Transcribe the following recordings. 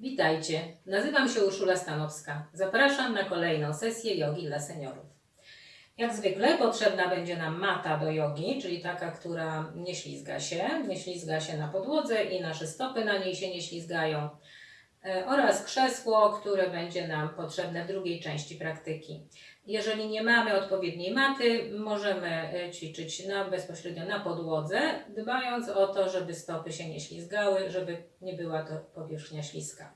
Witajcie, nazywam się Urszula Stanowska. Zapraszam na kolejną sesję jogi dla seniorów. Jak zwykle potrzebna będzie nam mata do jogi, czyli taka, która nie ślizga się, nie ślizga się na podłodze i nasze stopy na niej się nie ślizgają, oraz krzesło, które będzie nam potrzebne w drugiej części praktyki. Jeżeli nie mamy odpowiedniej maty, możemy e, ćwiczyć na, bezpośrednio na podłodze, dbając o to, żeby stopy się nie ślizgały, żeby nie była to powierzchnia śliska.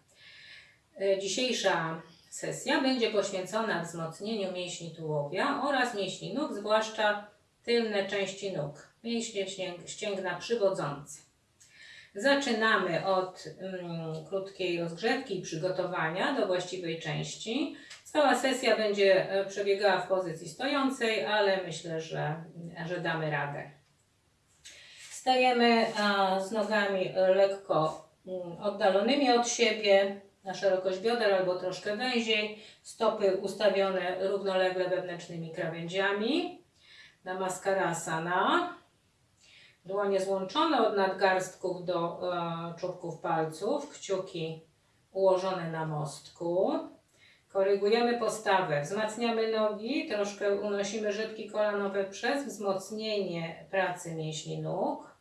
E, Dzisiejsza sesja będzie poświęcona wzmocnieniu mięśni tułowia oraz mięśni nóg, zwłaszcza tylne części nóg, mięśnie ścięg- ścięgna przywodzące. Zaczynamy od mm, krótkiej rozgrzewki i przygotowania do właściwej części. Cała sesja będzie e, przebiegała w pozycji stojącej, ale myślę, że, że damy radę. Stajemy a, z nogami lekko mm, oddalonymi od siebie, na szerokość bioder albo troszkę węziej, stopy ustawione równolegle wewnętrznymi krawędziami. Namaskarasana. Dłonie złączone od nadgarstków do e, czubków palców, kciuki ułożone na mostku. Korygujemy postawę, wzmacniamy nogi, troszkę unosimy żytki kolanowe przez wzmocnienie pracy mięśni nóg.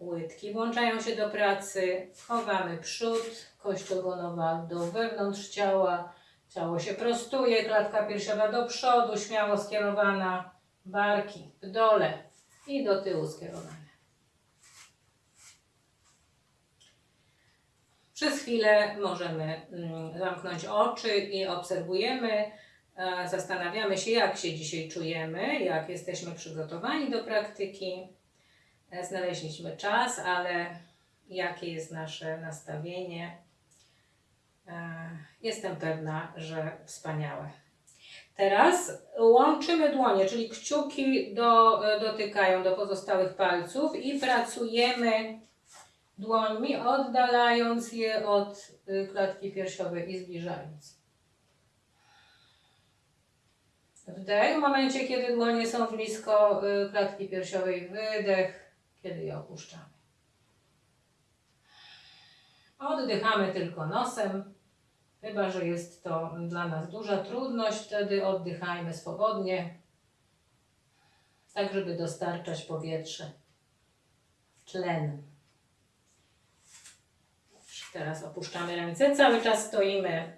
Łydki włączają się do pracy, chowamy przód, kość ogonowa do wewnątrz ciała, ciało się prostuje, klatka piersiowa do przodu, śmiało skierowana, barki w dole i do tyłu skierowane. Przez chwilę możemy mm, zamknąć oczy i obserwujemy, zastanawiamy się, jak się dzisiaj czujemy, jak jesteśmy przygotowani do praktyki. E, Znaleźliśmy czas, ale jakie jest nasze nastawienie? E, Jestem pewna, że wspaniałe. Teraz łączymy dłonie, czyli kciuki do, dotykają do pozostałych palców i pracujemy dłońmi, oddalając je od y, klatki piersiowej i zbliżając. Wdech w momencie, kiedy dłonie są blisko y, klatki piersiowej, wydech, kiedy je opuszczamy. Oddychamy tylko nosem, chyba że jest to dla nas duża trudność, wtedy oddychajmy swobodnie, tak żeby dostarczać powietrze, tlen. Teraz opuszczamy ręce, cały czas stoimy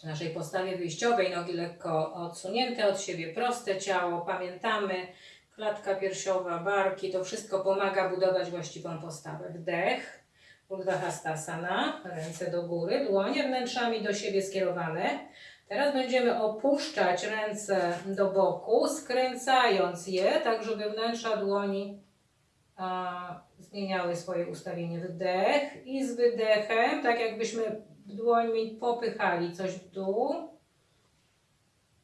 w naszej postawie wyjściowej, nogi lekko odsunięte od siebie, proste ciało, pamiętamy, klatka piersiowa, barki, to wszystko pomaga budować właściwą postawę. Wdech, Urdhva ręce do góry, dłonie wnętrzami do siebie skierowane. Teraz będziemy opuszczać ręce do boku, skręcając je, tak żeby wnętrza dłoni a, zmieniały swoje ustawienie. Wdech i z wydechem, tak jakbyśmy dłońmi popychali coś w dół.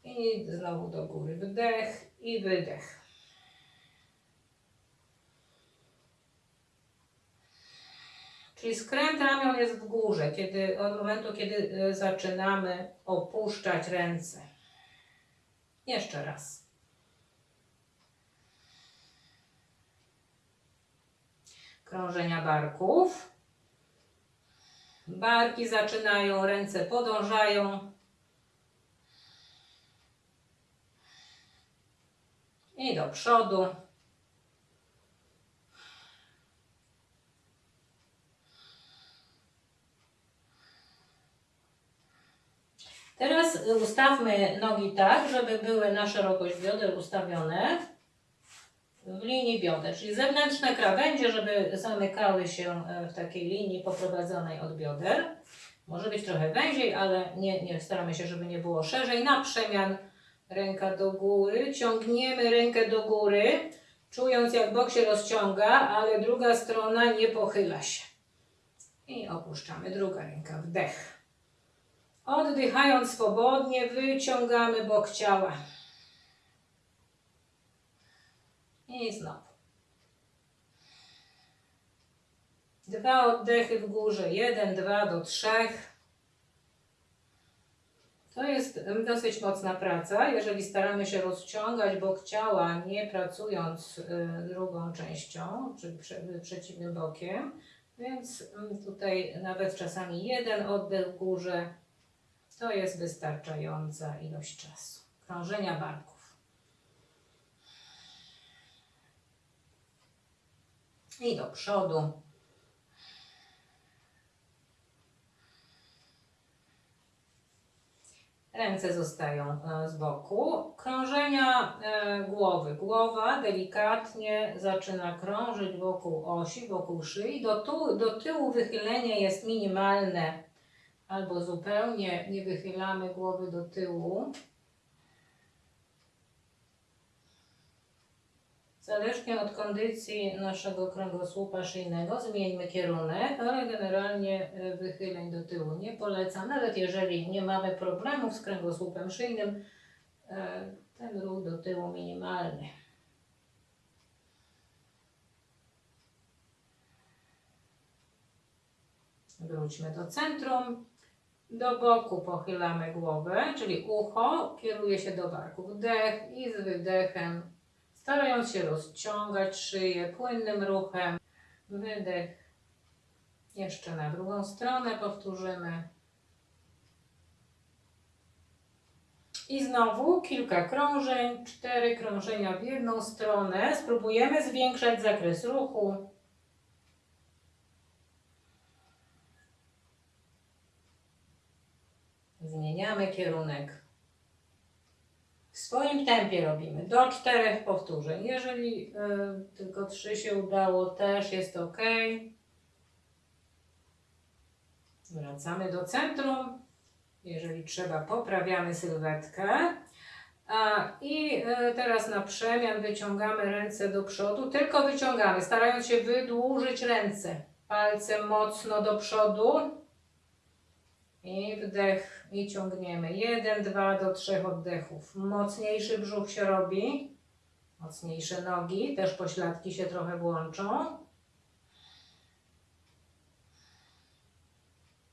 I znowu do góry. Wdech i wydech. Czyli skręt ramion jest w górze, kiedy, od momentu, kiedy e, zaczynamy opuszczać ręce. Jeszcze raz. Krążenia barków. Barki zaczynają, ręce podążają. I do przodu. Teraz ustawmy nogi tak, żeby były na szerokość bioder ustawione w linii bioder, czyli zewnętrzne krawędzie, żeby zamykały się e, w takiej linii poprowadzonej od bioder. Może być trochę węziej, ale nie, nie staramy się, żeby nie było szerzej. Na przemian ręka do góry, ciągniemy rękę do góry, czując jak bok się rozciąga, ale druga strona nie pochyla się. I opuszczamy. Druga ręka, wdech. Oddychając swobodnie, wyciągamy bok ciała. I znowu. Dwa oddechy w górze. Jeden, dwa do trzech. To jest dosyć mocna praca. Jeżeli staramy się rozciągać bok ciała, nie pracując y, drugą częścią, czyli prze, przeciwnym bokiem, Więc mm, tutaj nawet czasami jeden oddech w górze to jest wystarczająca ilość czasu. Krążenia barków. I do przodu. Ręce zostają e, z boku. Krążenia e, głowy. Głowa delikatnie zaczyna krążyć wokół osi, wokół szyi. Do, tu, do tyłu wychylenie jest minimalne albo zupełnie nie wychylamy głowy do tyłu. Zależnie od kondycji naszego kręgosłupa szyjnego zmieńmy kierunek, ale generalnie e, wychyleń do tyłu nie polecam. Nawet jeżeli nie mamy problemów z kręgosłupem szyjnym, e, ten ruch do tyłu minimalny. Wróćmy do centrum. Do boku pochylamy głowę, czyli ucho kieruje się do barku. Wdech i z wydechem, starając się rozciągać szyję płynnym ruchem. Wydech. Jeszcze na drugą stronę powtórzymy. I znowu kilka krążeń, cztery krążenia w jedną stronę. Spróbujemy zwiększać zakres ruchu. Zmieniamy kierunek. W swoim tempie robimy do czterech powtórzeń. Jeżeli y, tylko trzy się udało, też jest ok. Wracamy do centrum. Jeżeli trzeba, poprawiamy sylwetkę. A, I y, teraz na przemian wyciągamy ręce do przodu, tylko wyciągamy, starając się wydłużyć ręce. Palce mocno do przodu, i wdech i ciągniemy. Jeden, dwa do trzech oddechów. Mocniejszy brzuch się robi. Mocniejsze nogi, też pośladki się trochę włączą.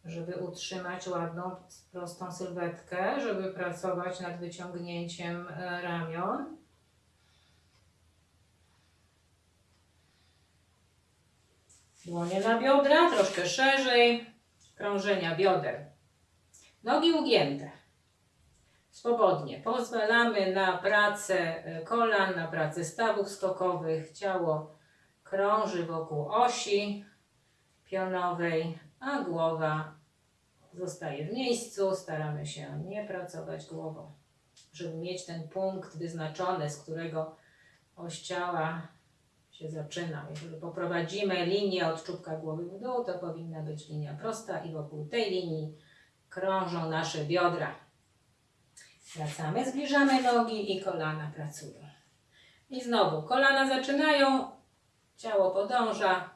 Żeby utrzymać ładną, prostą sylwetkę, żeby pracować nad wyciągnięciem e, ramion. Dłonie na biodra, troszkę szerzej. Krążenia bioder. Nogi ugięte. Swobodnie. Pozwalamy na pracę kolan, na pracę stawów skokowych. Ciało krąży wokół osi pionowej, a głowa zostaje w miejscu. Staramy się nie pracować głową, żeby mieć ten punkt wyznaczony, z którego oś ciała się zaczyna. Jeżeli poprowadzimy linię od czubka głowy w dół, to powinna być linia prosta i wokół tej linii krążą nasze biodra. Wracamy, zbliżamy nogi i kolana pracują. I znowu kolana zaczynają, ciało podąża,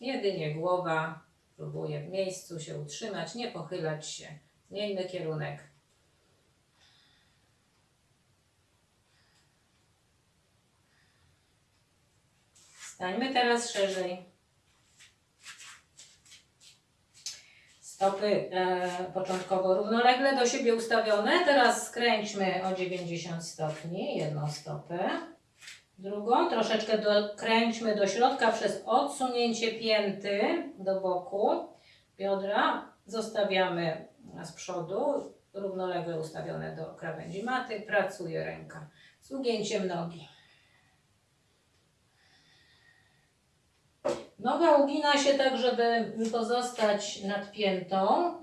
jedynie głowa próbuje w miejscu się utrzymać, nie pochylać się. Zmieńmy kierunek. Stańmy teraz szerzej. Stopy e, początkowo równolegle do siebie ustawione. Teraz skręćmy o 90 stopni jedną stopę. Drugą troszeczkę dokręćmy do środka przez odsunięcie pięty do boku. Biodra zostawiamy z przodu, równolegle ustawione do krawędzi maty. Pracuje ręka z ugięciem nogi. Noga ugina się tak, żeby pozostać nadpiętą,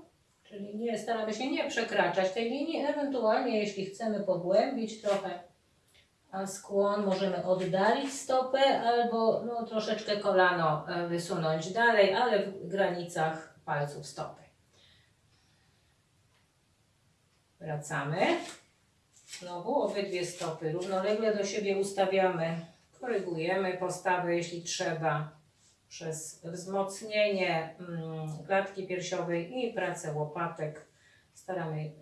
czyli nie, staramy się nie przekraczać tej linii, ewentualnie jeśli chcemy pogłębić trochę skłon, możemy oddalić stopę albo no, troszeczkę kolano e, wysunąć dalej, ale w granicach palców stopy. Wracamy. Znowu obydwie stopy równolegle do siebie ustawiamy. Korygujemy postawę, jeśli trzeba przez wzmocnienie mm, klatki piersiowej i pracę łopatek staramy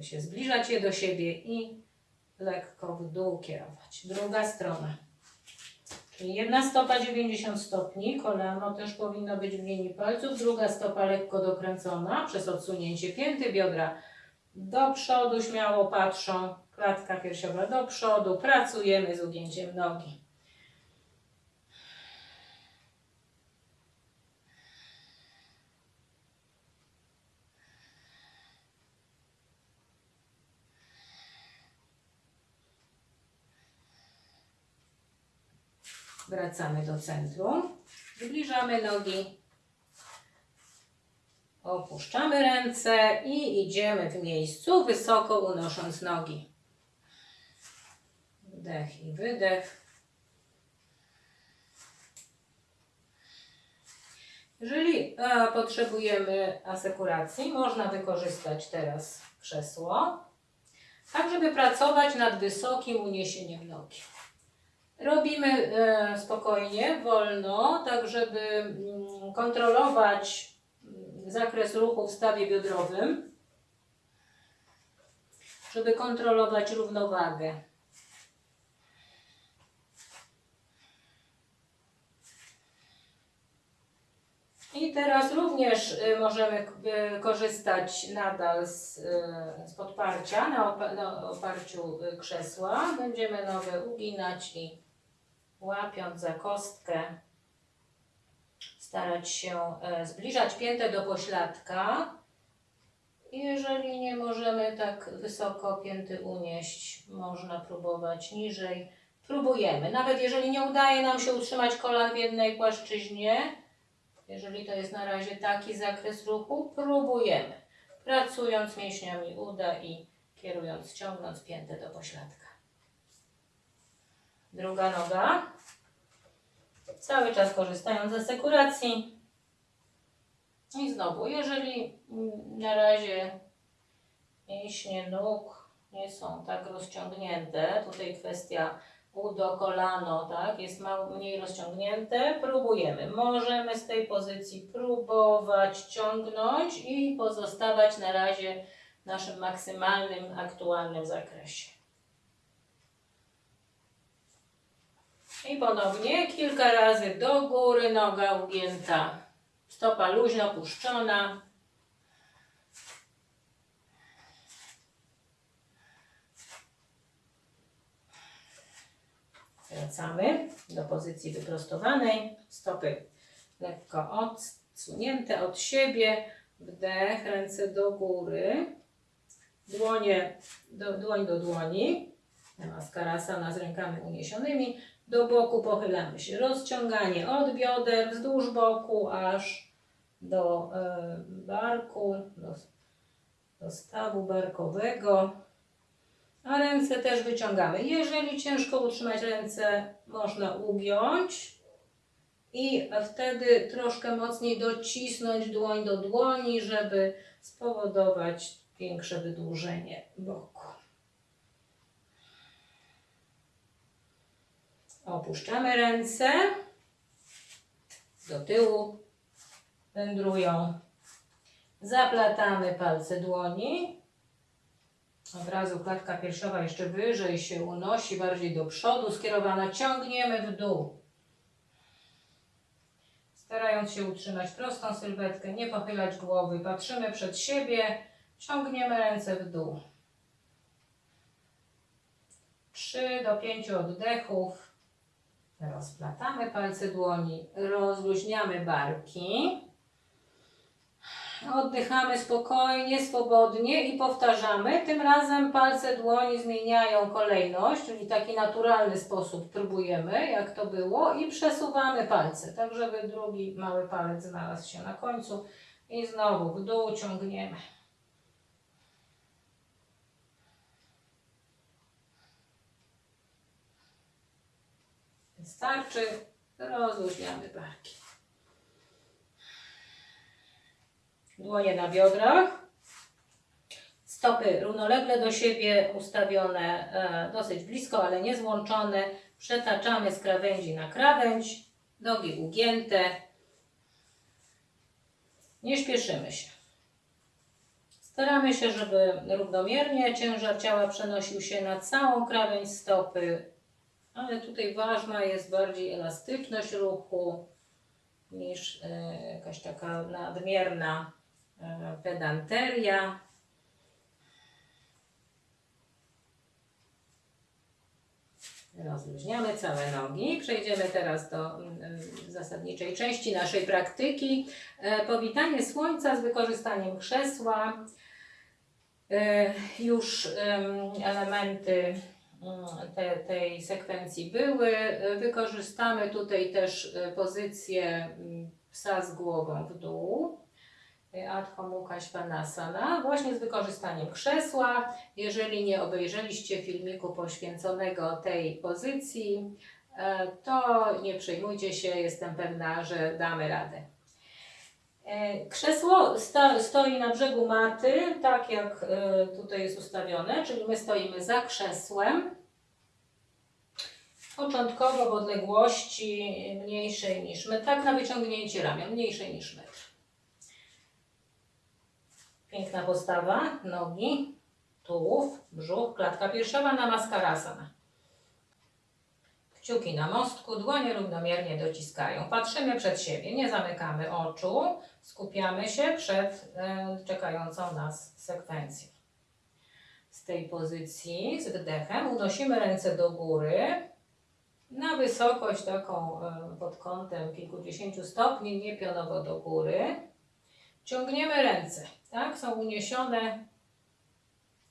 y, się zbliżać je do siebie i lekko w dół kierować. Druga strona. Czyli jedna stopa 90 stopni, kolano też powinno być w linii palców, druga stopa lekko dokręcona przez odsunięcie pięty, biodra do przodu śmiało patrzą, klatka piersiowa do przodu, pracujemy z ugięciem nogi. Wracamy do centrum. Zbliżamy nogi. Opuszczamy ręce i idziemy w miejscu, wysoko unosząc nogi. Wdech i wydech. Jeżeli e, potrzebujemy asekuracji, można wykorzystać teraz krzesło, tak żeby pracować nad wysokim uniesieniem nogi. Robimy e, spokojnie, wolno, tak żeby mm, kontrolować mm, zakres ruchu w stawie biodrowym, żeby kontrolować równowagę. I teraz również y, możemy y, korzystać nadal z, y, z podparcia na, opa- na oparciu krzesła. Będziemy nogę uginać i łapiąc za kostkę starać się e, zbliżać piętę do pośladka. Jeżeli nie możemy tak wysoko pięty unieść, można próbować niżej. Próbujemy. Nawet jeżeli nie udaje nam się utrzymać kolan w jednej płaszczyźnie, jeżeli to jest na razie taki zakres ruchu, próbujemy. Pracując mięśniami uda i kierując, ciągnąc piętę do pośladka. Druga noga. Cały czas korzystając z asekuracji. I znowu, jeżeli na razie mięśnie nóg nie są tak rozciągnięte, tutaj kwestia udo, kolano, tak, jest mało mniej rozciągnięte, próbujemy. Możemy z tej pozycji próbować ciągnąć i pozostawać na razie w naszym maksymalnym, aktualnym zakresie. I ponownie kilka razy do góry, noga ugięta, stopa luźno puszczona. Wracamy do pozycji wyprostowanej, stopy lekko odsunięte od siebie, wdech, ręce do góry, dłonie do, dłoń do dłoni, maskarasana z rękami uniesionymi, do boku pochylamy się, rozciąganie od bioder wzdłuż boku aż do e, barku, do, do stawu barkowego, a ręce też wyciągamy. Jeżeli ciężko utrzymać ręce, można ugiąć i wtedy troszkę mocniej docisnąć dłoń do dłoni, żeby spowodować większe wydłużenie boku. Opuszczamy ręce do tyłu, wędrują. Zaplatamy palce dłoni. Od razu klatka piersiowa jeszcze wyżej się unosi, bardziej do przodu, skierowana. Ciągniemy w dół. Starając się utrzymać prostą sylwetkę, nie pochylać głowy. Patrzymy przed siebie, ciągniemy ręce w dół. 3 do 5 oddechów. Rozplatamy palce dłoni, rozluźniamy barki. Oddychamy spokojnie, swobodnie i powtarzamy. Tym razem palce dłoni zmieniają kolejność, czyli taki naturalny sposób próbujemy, jak to było, i przesuwamy palce, tak żeby drugi mały palec znalazł się na końcu. I znowu w dół ciągniemy. Wystarczy, rozluźniamy barki. Dłonie na biodrach. Stopy równolegle do siebie ustawione e, dosyć blisko, ale nie złączone. Przetaczamy z krawędzi na krawędź. Nogi ugięte. Nie śpieszymy się. Staramy się, żeby równomiernie ciężar ciała przenosił się na całą krawędź stopy, ale tutaj ważna jest bardziej elastyczność ruchu niż e, jakaś taka nadmierna e, pedanteria. Rozluźniamy całe nogi. Przejdziemy teraz do mm, zasadniczej części naszej praktyki. E, Powitanie słońca z wykorzystaniem krzesła. Już em, elementy te, tej sekwencji były. Y, Wykorzystamy tutaj też y, pozycję mm, psa z głową w dół. Y, Adho Mukha właśnie z wykorzystaniem krzesła. Jeżeli nie obejrzeliście filmiku poświęconego tej pozycji, e, to nie przejmujcie się, jestem pewna, że damy radę. E, Krzesło stoi na brzegu maty, tak jak e, tutaj jest ustawione, czyli my stoimy za krzesłem. Początkowo w odległości mniejszej niż metr, tak na wyciągnięcie ramion, mniejszej niż metr. Piękna postawa, nogi, tułów, brzuch, klatka piersiowa, namaskarasana. Kciuki na mostku, dłonie równomiernie dociskają. Patrzymy przed siebie, nie zamykamy oczu, skupiamy się przed e, czekającą nas sekwencją. Z tej pozycji, z wdechem, unosimy ręce do góry na wysokość taką e, pod kątem kilkudziesięciu stopni, nie pionowo do góry. Ciągniemy ręce, tak? Są uniesione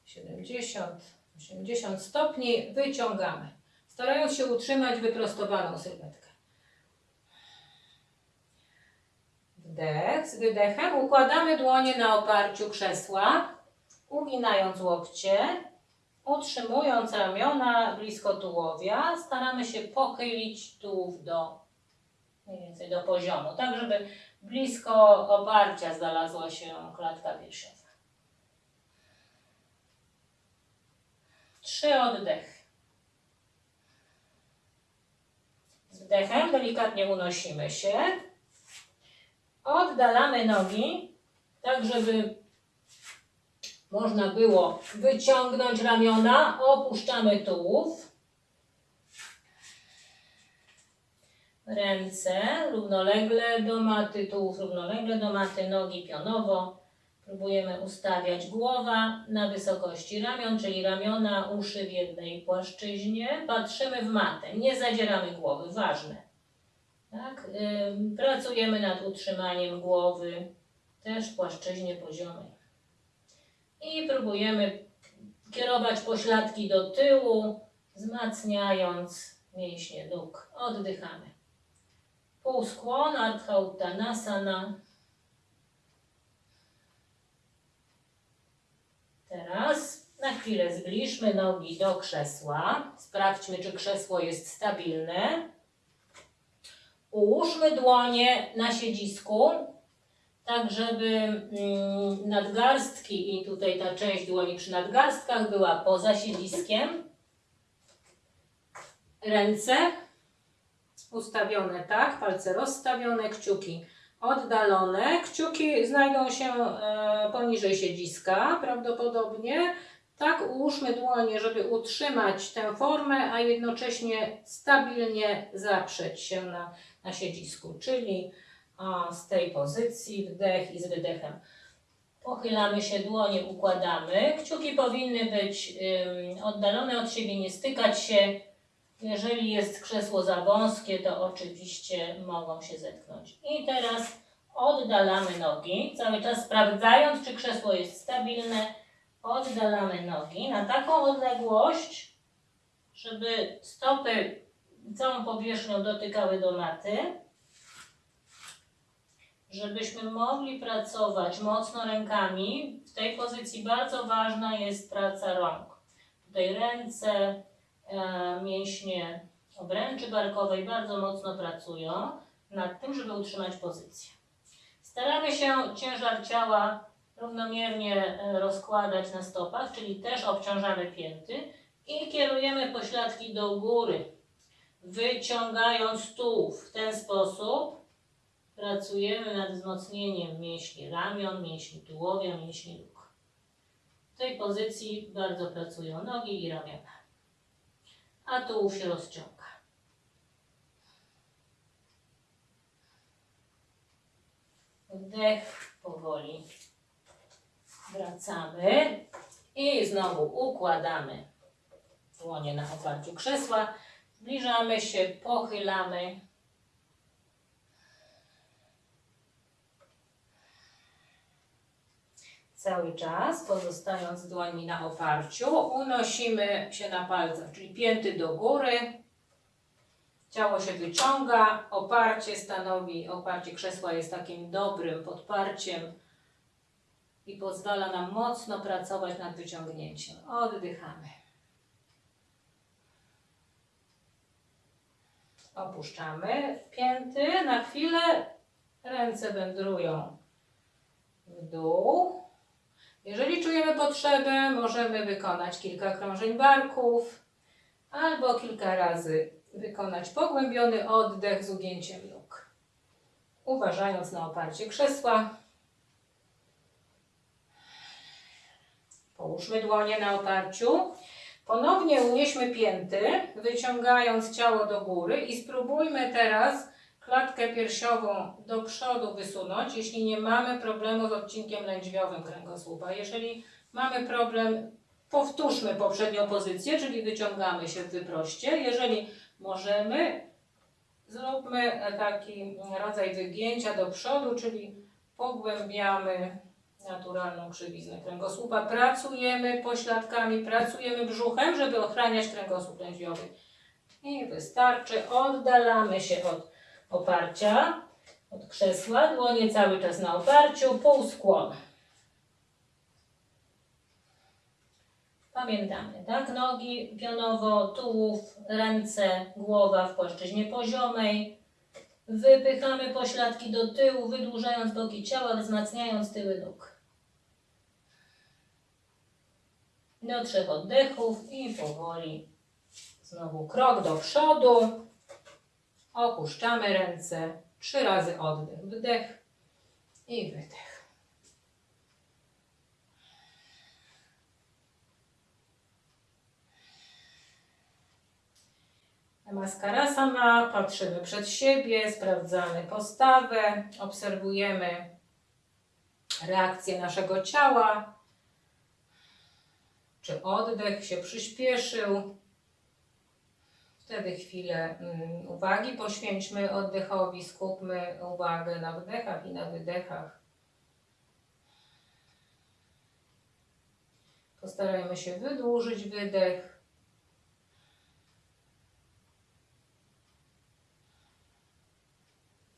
70, 80 stopni, wyciągamy starając się utrzymać wyprostowaną sylwetkę. Wdech, z wydechem układamy dłonie na oparciu krzesła, uginając łokcie, utrzymując ramiona blisko tułowia, staramy się pochylić tułów do mniej więcej do poziomu, tak żeby blisko oparcia znalazła się klatka piersiowa. Trzy oddechy. Z wdechem delikatnie unosimy się. Oddalamy nogi, tak żeby można było wyciągnąć ramiona. Opuszczamy tułów. Ręce równolegle do maty, tułów równolegle do maty, nogi pionowo. Próbujemy ustawiać głowa na wysokości ramion, czyli ramiona, uszy w jednej płaszczyźnie. Patrzymy w matę, nie zadzieramy głowy, ważne. Tak? Pracujemy nad utrzymaniem głowy, też w płaszczyźnie poziomej. I próbujemy kierować pośladki do tyłu, wzmacniając mięśnie nóg. Oddychamy. Półskłon, Ardha Uttanasana. Teraz na chwilę zbliżmy nogi do krzesła. Sprawdźmy, czy krzesło jest stabilne. Ułóżmy dłonie na siedzisku, tak żeby mm, nadgarstki i tutaj ta część dłoni przy nadgarstkach była poza siedziskiem. Ręce ustawione tak, palce rozstawione, kciuki oddalone. Kciuki znajdą się e, poniżej siedziska prawdopodobnie. Tak ułóżmy dłonie, żeby utrzymać tę formę, a jednocześnie stabilnie zaprzeć się na, na siedzisku, czyli z tej pozycji wdech i z wydechem. Pochylamy się, dłonie układamy. Kciuki powinny być oddalone od siebie, nie stykać się. Jeżeli jest krzesło za wąskie, to oczywiście mogą się zetknąć. I teraz oddalamy nogi, cały czas sprawdzając, czy krzesło jest stabilne. Oddalamy nogi na taką odległość, żeby stopy całą powierzchnią dotykały do maty. Żebyśmy mogli pracować mocno rękami, w tej pozycji bardzo ważna jest praca rąk. Tutaj ręce, mięśnie obręczy barkowej bardzo mocno pracują nad tym, żeby utrzymać pozycję. Staramy się ciężar ciała równomiernie e, rozkładać na stopach, czyli też obciążamy pięty i kierujemy pośladki do góry, wyciągając tułów. W ten sposób pracujemy nad wzmocnieniem mięśni ramion, mięśni tułowia, mięśni nóg. W tej pozycji bardzo pracują nogi i ramiona a tułów się rozciąga. Wdech, powoli wracamy i znowu układamy dłonie na oparciu krzesła. Zbliżamy się, pochylamy. Cały czas pozostając dłońmi na oparciu, unosimy się na palcach, czyli pięty do góry. Ciało się wyciąga, oparcie stanowi, oparcie krzesła jest takim dobrym podparciem i pozwala nam mocno pracować nad wyciągnięciem. Oddychamy. Opuszczamy pięty na chwilę, ręce wędrują w dół. Jeżeli czujemy potrzebę, możemy wykonać kilka krążeń barków albo kilka razy wykonać pogłębiony oddech z ugięciem nóg. Uważając na oparcie krzesła. Połóżmy dłonie na oparciu. Ponownie unieśmy pięty, wyciągając ciało do góry i spróbujmy teraz klatkę piersiową do przodu wysunąć, jeśli nie mamy problemu z odcinkiem lędźwiowym kręgosłupa. Jeżeli mamy problem, powtórzmy poprzednią pozycję, czyli wyciągamy się w wyproście. Jeżeli możemy, zróbmy taki rodzaj wygięcia do przodu, czyli pogłębiamy naturalną krzywiznę kręgosłupa. Pracujemy pośladkami, pracujemy brzuchem, żeby ochraniać kręgosłup lędźwiowy. I wystarczy. Oddalamy się od oparcia, od krzesła. Dłonie cały czas na oparciu, półskłon. Pamiętamy, tak? Nogi pionowo, tułów, ręce, głowa w płaszczyźnie poziomej. Wypychamy pośladki do tyłu, wydłużając boki ciała, wzmacniając tyły nóg. Do trzech oddechów i powoli znowu krok do przodu. Opuszczamy ręce. Trzy razy oddech, wdech i wydech. Maskarasana, patrzymy przed siebie, sprawdzamy postawę, obserwujemy reakcję naszego ciała, czy oddech się przyspieszył. Wtedy chwilę mm, uwagi poświęćmy oddechowi, skupmy uwagę na wdechach i na wydechach. Postarajmy się wydłużyć wydech.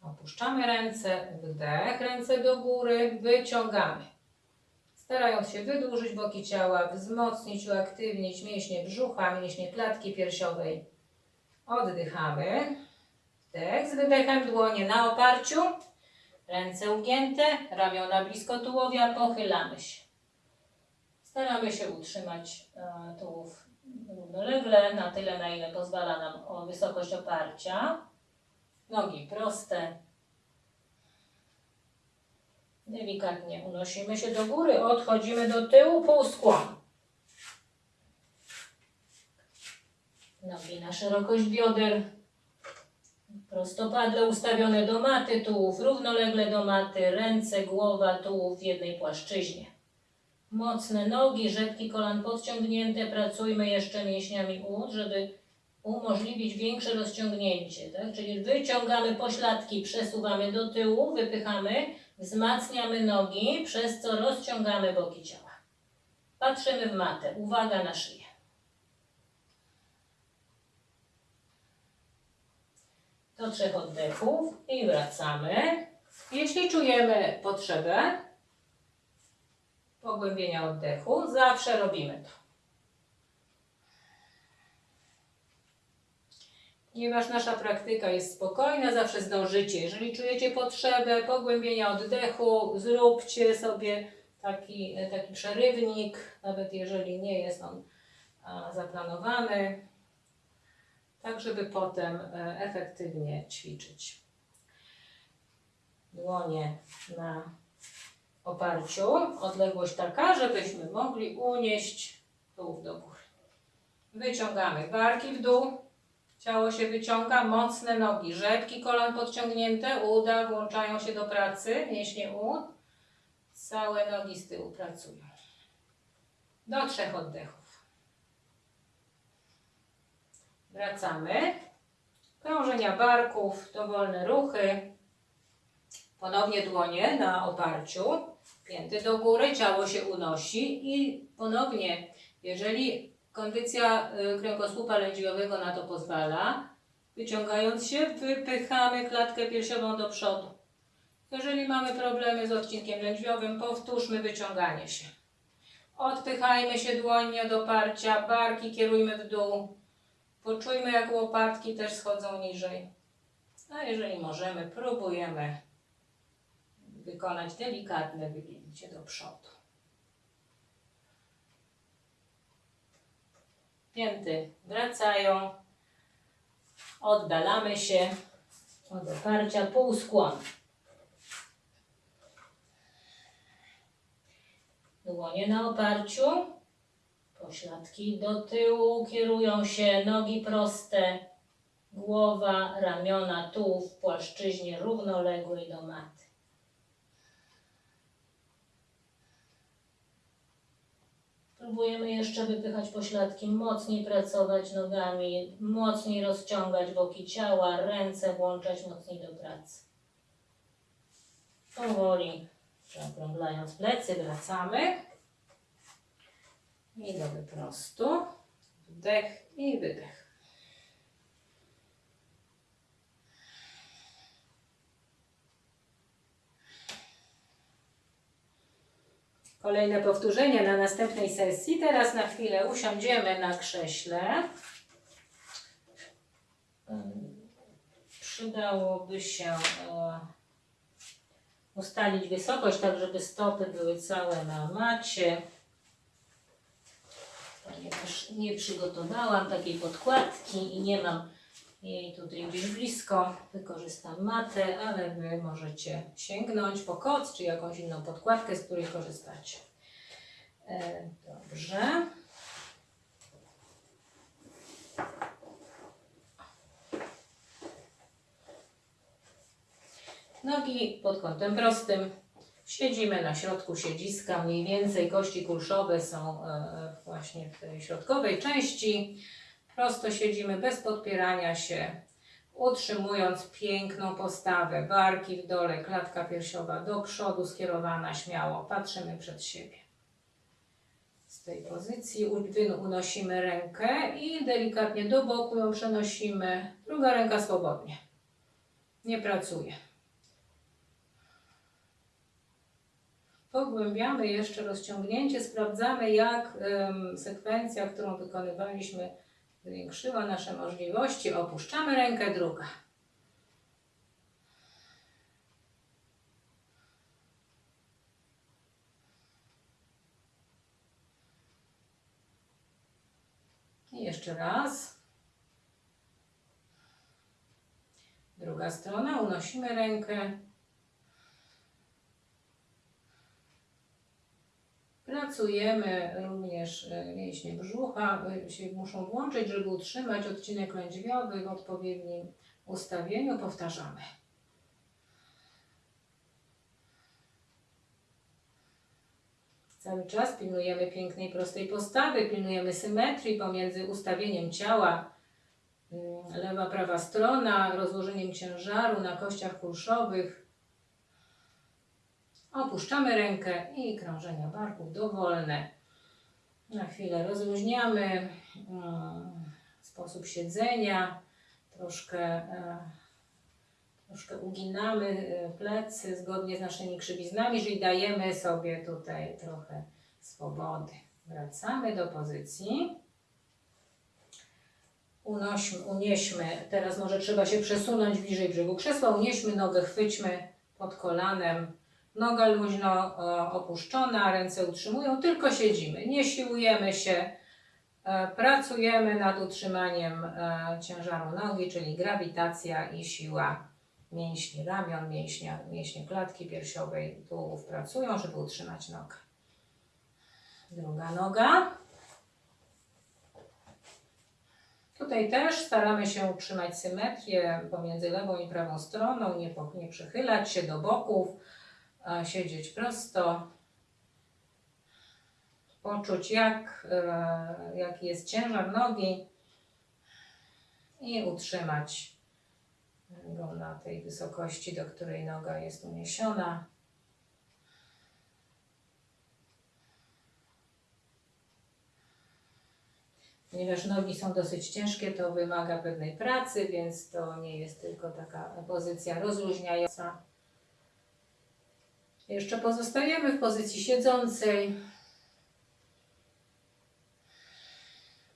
Opuszczamy ręce, wdech, ręce do góry, wyciągamy. Starając się wydłużyć boki ciała, wzmocnić, uaktywnić mięśnie brzucha, mięśnie klatki piersiowej. Oddychamy. Wdech z wydechem, dłonie na oparciu, ręce ugięte, ramiona blisko tułowia, pochylamy się. Staramy się utrzymać e, tułów równolegle, na tyle, na ile pozwala nam wysokość oparcia. Nogi proste. Delikatnie unosimy się do góry, odchodzimy do tyłu, półskłon. Nogi na szerokość bioder. Prostopadle ustawione do maty, tułów równolegle do maty, ręce, głowa, tułów w jednej płaszczyźnie. Mocne nogi, rzepki kolan podciągnięte. Pracujmy jeszcze mięśniami ud, żeby umożliwić większe rozciągnięcie. Tak? Czyli wyciągamy pośladki, przesuwamy do tyłu, wypychamy, wzmacniamy nogi, przez co rozciągamy boki ciała. Patrzymy w matę. Uwaga na szyję. Do trzech oddechów i wracamy. Jeśli czujemy potrzebę pogłębienia oddechu, zawsze robimy to. Ponieważ nasza praktyka jest spokojna, zawsze zdążycie. Jeżeli czujecie potrzebę pogłębienia oddechu, zróbcie sobie taki, taki przerywnik, nawet jeżeli nie jest on zaplanowany, tak żeby potem e, efektywnie ćwiczyć. Dłonie na oparciu, odległość taka, żebyśmy mogli unieść tułów do góry. Wyciągamy barki w dół, ciało się wyciąga, mocne nogi, rzepki kolan podciągnięte, uda włączają się do pracy, mięśnie ud, całe nogi z tyłu pracują. Do trzech oddechów. Wracamy. Krążenia barków, dowolne ruchy. Ponownie dłonie na oparciu. Pięty do góry, ciało się unosi i ponownie, jeżeli kondycja y, kręgosłupa lędźwiowego na to pozwala, wyciągając się, wypychamy klatkę piersiową do przodu. Jeżeli mamy problemy z odcinkiem lędźwiowym, powtórzmy wyciąganie się. Odpychajmy się dłońnie do parcia, barki kierujmy w dół. Poczujmy, jak łopatki też schodzą niżej. A jeżeli możemy, próbujemy wykonać delikatne wygięcie do przodu. Pięty wracają. Oddalamy się od oparcia, półskłon. Dłonie na oparciu, pośladki do tyłu, kierują się nogi proste, głowa, ramiona, tułów w płaszczyźnie równoległej do maty. Próbujemy jeszcze wypychać pośladki, mocniej pracować nogami, mocniej rozciągać boki ciała, ręce włączać mocniej do pracy. Powoli zaokrąglając plecy, wracamy. I do wyprostu. Wdech i wydech. Kolejne powtórzenie na następnej sesji. Teraz na chwilę usiądziemy na krześle. Przydałoby się e, ustalić wysokość, tak żeby stopy były całe na macie. Ponieważ nie przygotowałam takiej podkładki i nie mam jej tutaj gdzieś blisko, wykorzystam matę, ale Wy możecie sięgnąć po koc czy jakąś inną podkładkę, z której korzystacie. E, Dobrze. Nogi pod kątem prostym. Siedzimy na środku siedziska, mniej więcej kości kulszowe są e, właśnie w tej środkowej części. Prosto siedzimy bez podpierania się, utrzymując piękną postawę. Barki w dole, klatka piersiowa do przodu skierowana śmiało. Patrzymy przed siebie. Z tej pozycji unosimy rękę i delikatnie do boku ją przenosimy. Druga ręka swobodnie. Nie pracuje. Pogłębiamy jeszcze rozciągnięcie, sprawdzamy jak sekwencja, którą wykonywaliśmy, zwiększyła nasze możliwości. Opuszczamy rękę, druga. I jeszcze raz. Druga strona, unosimy rękę. Pracujemy również e, mięśnie brzucha, e, się muszą włączyć, żeby utrzymać odcinek lędźwiowy w odpowiednim ustawieniu. Powtarzamy. Cały czas pilnujemy pięknej, prostej postawy, pilnujemy symetrii pomiędzy ustawieniem ciała, mm, lewa, prawa strona, rozłożeniem ciężaru na kościach kulszowych. Opuszczamy rękę i krążenia barków dowolne. Na chwilę rozluźniamy mm, sposób siedzenia, troszkę, e, troszkę uginamy e, plecy zgodnie z naszymi krzywiznami, czyli dajemy sobie tutaj trochę swobody. Wracamy do pozycji. Unośmy, unieśmy, teraz może trzeba się przesunąć bliżej brzegu krzesła, unieśmy nogę, chwyćmy pod kolanem, noga luźno e, opuszczona, ręce utrzymują, tylko siedzimy, nie siłujemy się, e, pracujemy nad utrzymaniem e, ciężaru nogi, czyli grawitacja i siła mięśni ramion, mięśnia, mięśnie klatki piersiowej, tułów pracują, żeby utrzymać nogę. Druga noga. Tutaj też staramy się utrzymać symetrię pomiędzy lewą i prawą stroną, nie, nie przechylać się do boków, siedzieć prosto, poczuć jak, e, jaki jest ciężar nogi i utrzymać go na tej wysokości, do której noga jest uniesiona. Ponieważ nogi są dosyć ciężkie, to wymaga pewnej pracy, więc to nie jest tylko taka pozycja rozluźniająca. Jeszcze pozostajemy w pozycji siedzącej.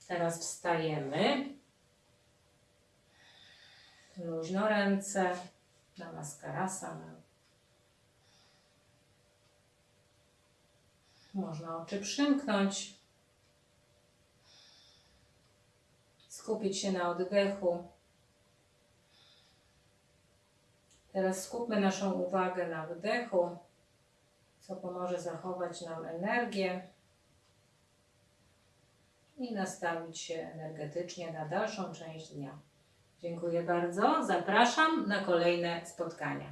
Teraz wstajemy. Luźno ręce. Namaskarasana. Można oczy przymknąć. Skupić się na oddechu. Teraz skupmy naszą uwagę na wdechu, co pomoże zachować nam energię i nastawić się energetycznie na dalszą część dnia. Dziękuję bardzo. Zapraszam na kolejne spotkania.